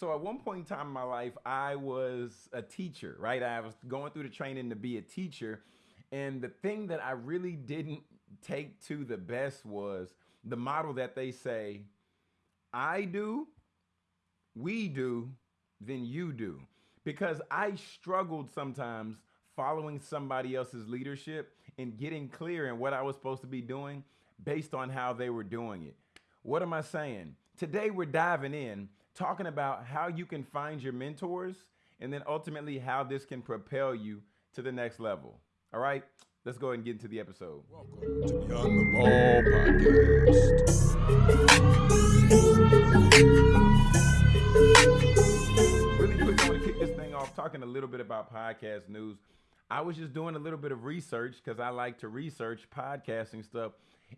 So at one point in time in my life, I was a teacher, right? I was going through the training to be a teacher. And the thing that I really didn't take to the best was the model that they say, I do, we do, then you do. Because I struggled sometimes following somebody else's leadership and getting clear in what I was supposed to be doing based on how they were doing it. What am I saying? Today we're diving in, talking about how you can find your mentors and then ultimately how this can propel you to the next level. All right, let's go ahead and get into the episode. Welcome to Beyond the Ball podcast. Really quick, I want to kick this thing off talking a little bit about podcast news. I was just doing a little bit of research because I like to research podcasting stuff.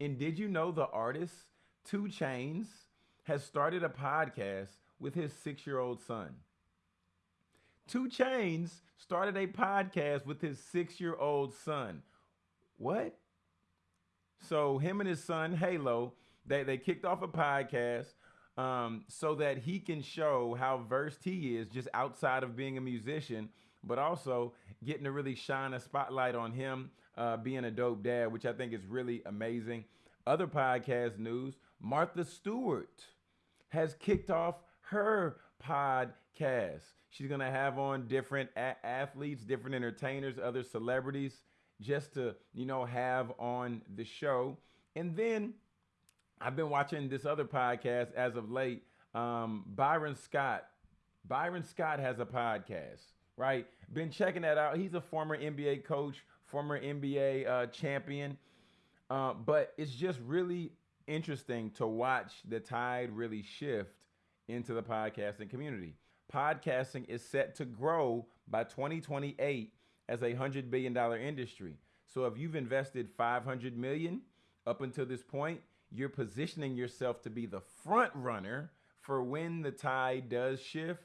And did you know the artist 2 Chainz has started a podcast with his six year old son. 2 Chainz started a podcast with his six year old son. What? So, him and his son, Halo, they, they kicked off a podcast um, so that he can show how versed he is just outside of being a musician, but also getting to really shine a spotlight on him uh, being a dope dad, which I think is really amazing. Other podcast news Martha Stewart has kicked off her podcast. She's going to have on different a- athletes, different entertainers, other celebrities just to, you know, have on the show. And then I've been watching this other podcast as of late. Um, Byron Scott. Byron Scott has a podcast, right? Been checking that out. He's a former NBA coach, former NBA uh, champion. Uh, but it's just really interesting to watch the tide really shift into the podcasting community. Podcasting is set to grow by 2028 as a $100 billion industry. So if you've invested 500 million up until this point, you're positioning yourself to be the front runner for when the tide does shift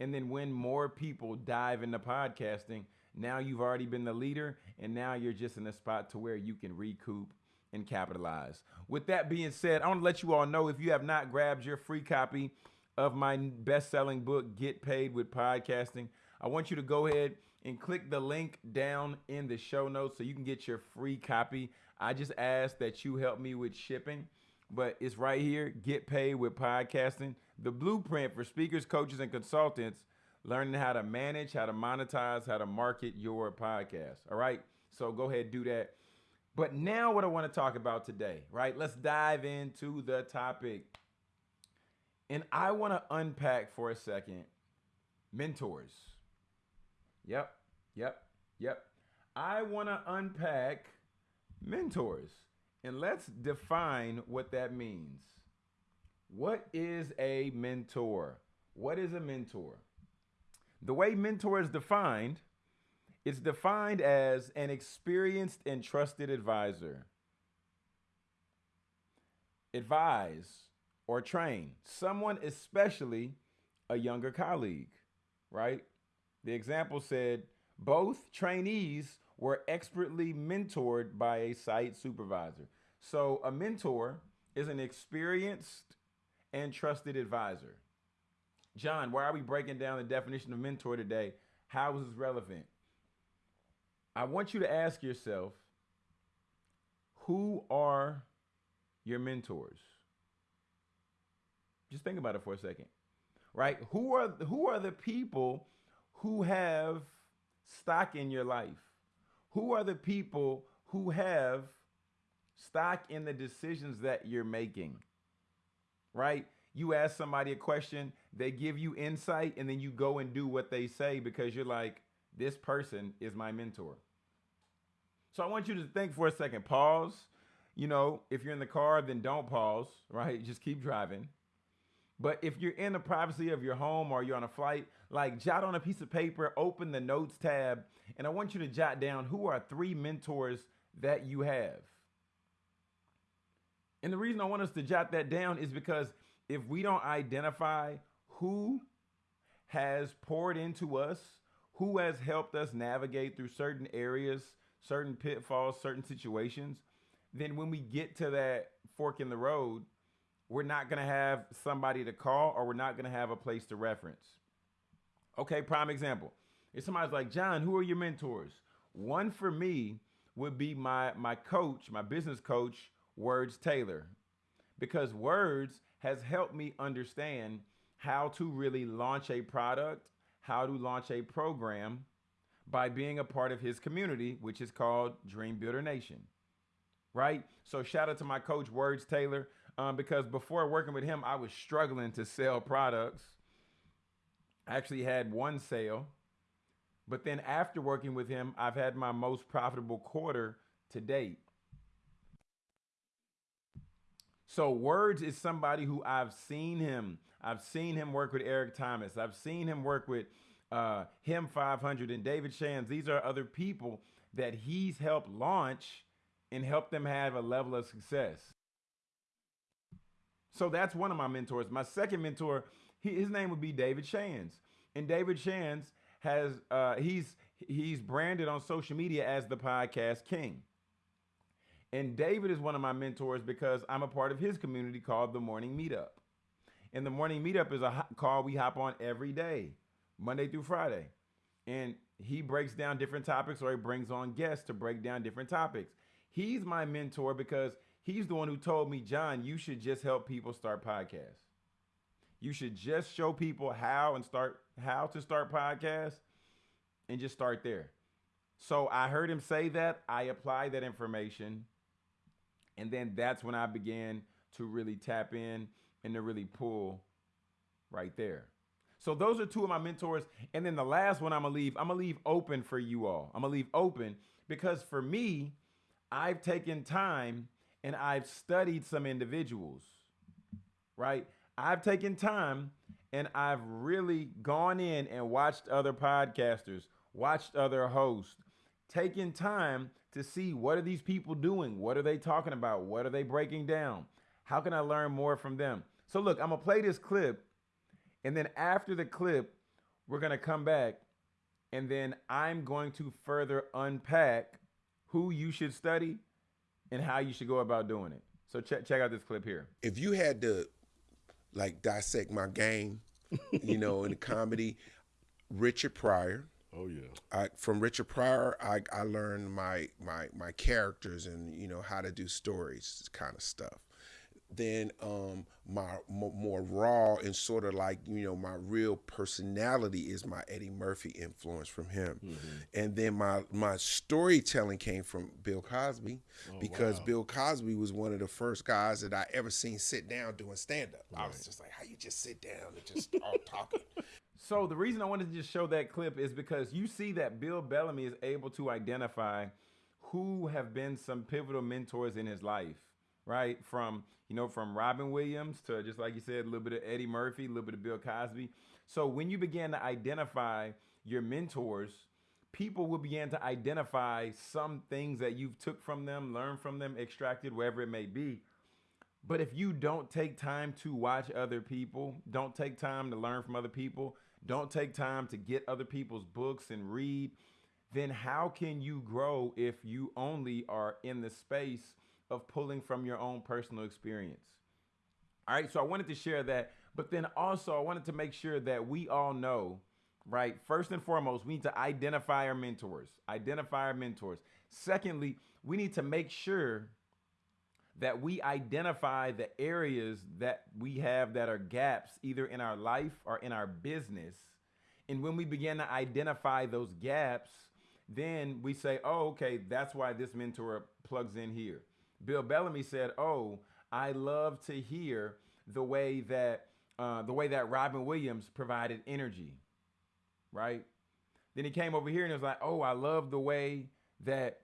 and then when more people dive into podcasting, now you've already been the leader and now you're just in a spot to where you can recoup and capitalize. With that being said, I want to let you all know if you have not grabbed your free copy of my best-selling book Get Paid with Podcasting, I want you to go ahead and click the link down in the show notes so you can get your free copy. I just ask that you help me with shipping, but it's right here, Get Paid with Podcasting, the blueprint for speakers, coaches and consultants learning how to manage, how to monetize, how to market your podcast. All right? So go ahead do that. But now, what I want to talk about today, right? Let's dive into the topic. And I want to unpack for a second mentors. Yep, yep, yep. I want to unpack mentors and let's define what that means. What is a mentor? What is a mentor? The way mentor is defined it's defined as an experienced and trusted advisor. Advise or train someone, especially a younger colleague, right? The example said both trainees were expertly mentored by a site supervisor. So a mentor is an experienced and trusted advisor. John, why are we breaking down the definition of mentor today? How is this relevant? I want you to ask yourself who are your mentors? Just think about it for a second. Right? Who are who are the people who have stock in your life? Who are the people who have stock in the decisions that you're making? Right? You ask somebody a question, they give you insight, and then you go and do what they say because you're like, this person is my mentor. So I want you to think for a second. Pause. You know, if you're in the car, then don't pause, right? Just keep driving. But if you're in the privacy of your home or you're on a flight, like jot on a piece of paper, open the notes tab, and I want you to jot down who are three mentors that you have. And the reason I want us to jot that down is because if we don't identify who has poured into us, who has helped us navigate through certain areas certain pitfalls, certain situations, then when we get to that fork in the road, we're not going to have somebody to call or we're not going to have a place to reference. Okay, prime example. If somebody's like, John, who are your mentors? One for me would be my my coach, my business coach, Words Taylor. Because Words has helped me understand how to really launch a product, how to launch a program by being a part of his community, which is called Dream Builder Nation. Right? So shout out to my coach, Words Taylor, um, because before working with him, I was struggling to sell products. I actually had one sale. But then after working with him, I've had my most profitable quarter to date. So Words is somebody who I've seen him. I've seen him work with Eric Thomas. I've seen him work with uh, him 500 and David Shands. These are other people that he's helped launch and help them have a level of success. So that's one of my mentors. My second mentor, he, his name would be David Shands. And David Shands has uh, he's he's branded on social media as the podcast king. And David is one of my mentors because I'm a part of his community called the Morning Meetup. And the Morning Meetup is a call we hop on every day, Monday through Friday. And he breaks down different topics or he brings on guests to break down different topics. He's my mentor because he's the one who told me, John, you should just help people start podcasts. You should just show people how and start how to start podcasts and just start there. So I heard him say that. I applied that information and then that's when I began to really tap in and to really pull right there. So those are two of my mentors. And then the last one I'm gonna leave, I'm gonna leave open for you all. I'm gonna leave open because for me, I've taken time and I've studied some individuals, right? I've taken time and I've really gone in and watched other podcasters, watched other hosts, taken time to see what are these people doing? What are they talking about? What are they breaking down? How can I learn more from them? So look, I'm gonna play this clip, and then after the clip, we're gonna come back, and then I'm going to further unpack who you should study and how you should go about doing it. So check check out this clip here. If you had to like dissect my game, you know, in the comedy, Richard Pryor, Oh yeah. I, from Richard Pryor, I, I learned my my my characters and you know how to do stories, kind of stuff. Then um, my more raw and sort of like you know my real personality is my Eddie Murphy influence from him, mm-hmm. and then my my storytelling came from Bill Cosby oh, because wow. Bill Cosby was one of the first guys that I ever seen sit down doing stand up. Right. I was just like, how you just sit down and just start talking. So the reason I wanted to just show that clip is because you see that Bill Bellamy is able to identify who have been some pivotal mentors in his life, right? From you know, from Robin Williams to just like you said, a little bit of Eddie Murphy, a little bit of Bill Cosby. So when you begin to identify your mentors, people will begin to identify some things that you've took from them, learned from them, extracted, wherever it may be. But if you don't take time to watch other people, don't take time to learn from other people, don't take time to get other people's books and read, then how can you grow if you only are in the space of pulling from your own personal experience? All right, so I wanted to share that, but then also I wanted to make sure that we all know, right? First and foremost, we need to identify our mentors, identify our mentors. Secondly, we need to make sure that we identify the areas that we have that are gaps either in our life or in our business. And when we begin to identify those gaps, then we say, oh, okay, that's why this mentor plugs in here. Bill Bellamy said, oh, I love to hear the way that uh, the way that Robin Williams provided energy, right? Then he came over here and was like, oh, I love the way that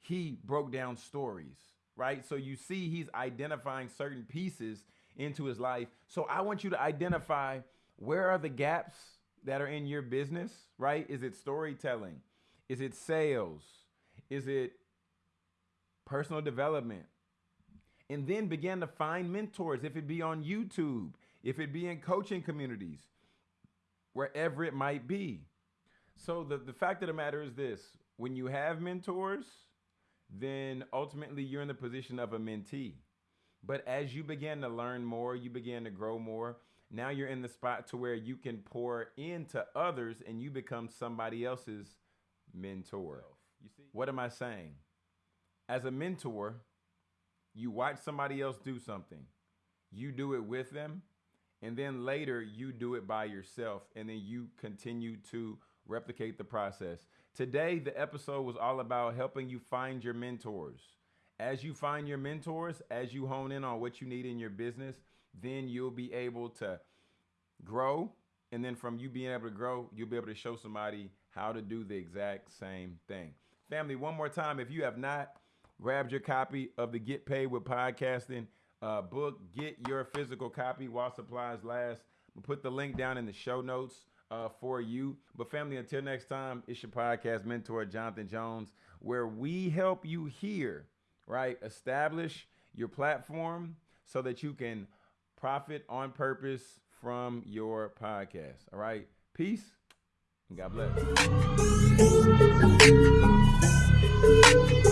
he broke down stories right? So you see he's identifying certain pieces into his life. So I want you to identify where are the gaps that are in your business, right? Is it storytelling? Is it sales? Is it personal development? And then begin to find mentors, if it be on YouTube, if it be in coaching communities, wherever it might be. So the, the fact of the matter is this when you have mentors, then ultimately you're in the position of a mentee. But as you begin to learn more, you begin to grow more. Now you're in the spot to where you can pour into others and you become somebody else's mentor. You see? What am I saying? As a mentor, you watch somebody else do something. You do it with them, and then later you do it by yourself, and then you continue to replicate the process. Today, the episode was all about helping you find your mentors. As you find your mentors, as you hone in on what you need in your business, then you'll be able to grow. And then from you being able to grow, you'll be able to show somebody how to do the exact same thing. Family, one more time, if you have not grabbed your copy of the Get Paid with Podcasting uh, book, get your physical copy while supplies last. We'll put the link down in the show notes uh, for you. But, family, until next time, it's your podcast mentor, Jonathan Jones, where we help you here, right? Establish your platform so that you can profit on purpose from your podcast. All right. Peace and God bless.